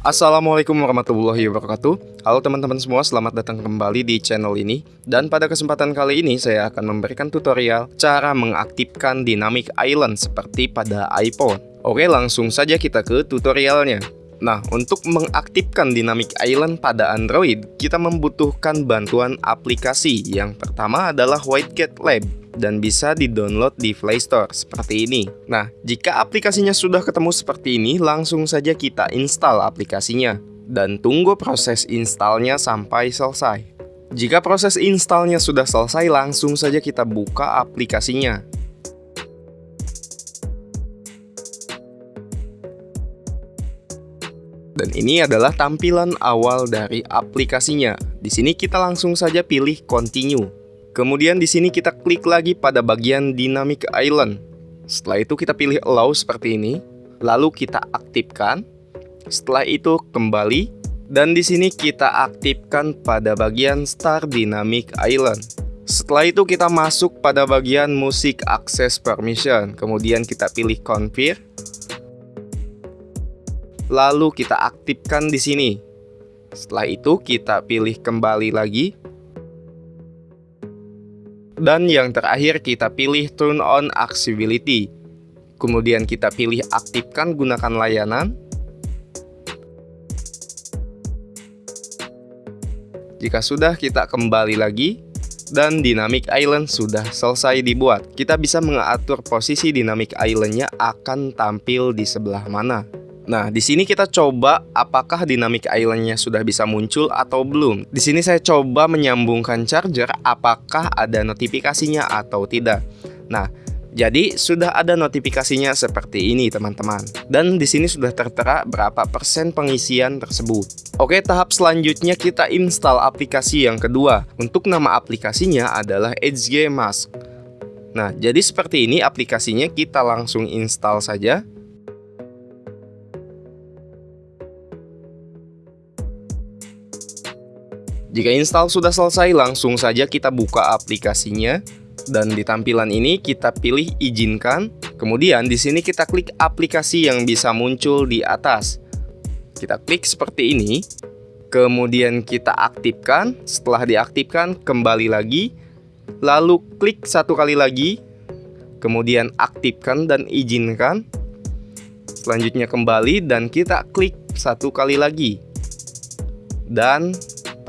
Assalamualaikum warahmatullahi wabarakatuh. Halo teman-teman semua, selamat datang kembali di channel ini. Dan pada kesempatan kali ini saya akan memberikan tutorial Cara mengaktifkan Dynamic Island seperti pada iPhone. Oke langsung saja kita ke tutorialnya Nah, untuk mengaktifkan Dynamic Island pada Android, kita membutuhkan bantuan aplikasi. Yang pertama adalah WhiteCat Lab dan bisa di-download di Play Store seperti ini. Nah, jika aplikasinya sudah ketemu seperti ini, langsung saja kita install aplikasinya dan tunggu proses installnya sampai selesai. Jika proses installnya sudah selesai, langsung saja kita buka aplikasinya. Dan ini adalah tampilan awal dari aplikasinya. Di sini kita langsung saja pilih continue. Kemudian di sini kita klik lagi pada bagian dynamic island. Setelah itu kita pilih allow seperti ini. Lalu kita aktifkan. Setelah itu kembali dan di sini kita aktifkan pada bagian Start Dynamic Island. Setelah itu kita masuk pada bagian Music Access Permission. Kemudian kita pilih Confirm lalu kita aktifkan di sini. Setelah itu kita pilih kembali lagi. Dan yang terakhir kita pilih turn on accessibility. Kemudian kita pilih aktifkan gunakan layanan. Jika sudah kita kembali lagi dan Dynamic Island sudah selesai dibuat. Kita bisa mengatur posisi Dynamic Islandnya akan tampil di sebelah mana. Nah, di sini kita coba apakah dynamic islandnya sudah bisa muncul atau belum. Di sini saya coba menyambungkan charger apakah ada notifikasinya atau tidak. Nah, jadi sudah ada notifikasinya seperti ini teman-teman. Dan di sini sudah tertera berapa persen pengisian tersebut. Oke, tahap selanjutnya kita install aplikasi yang kedua. Untuk nama aplikasinya adalah HG Mask. Nah, jadi seperti ini aplikasinya kita langsung install saja. Jika install sudah selesai, langsung saja kita buka aplikasinya dan di tampilan ini kita pilih izinkan. Kemudian di sini kita klik aplikasi yang bisa muncul di atas. Kita klik seperti ini. Kemudian kita aktifkan. Setelah diaktifkan, kembali lagi. Lalu klik satu kali lagi. Kemudian aktifkan dan izinkan. Selanjutnya kembali dan kita klik satu kali lagi. Dan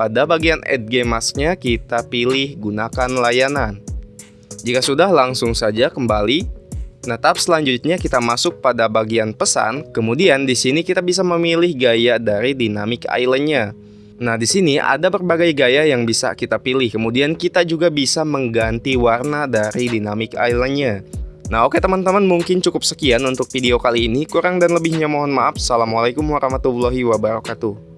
pada bagian add game masknya kita pilih gunakan layanan. Jika sudah langsung saja kembali. Nah, tahap selanjutnya kita masuk pada bagian pesan. Kemudian di sini kita bisa memilih gaya dari dynamic islandnya. Nah, di sini ada berbagai gaya yang bisa kita pilih. Kemudian kita juga bisa mengganti warna dari dynamic islandnya. Nah oke teman-teman mungkin cukup sekian untuk video kali ini. Kurang dan lebihnya mohon maaf. Assalamualaikum warahmatullahi wabarakatuh.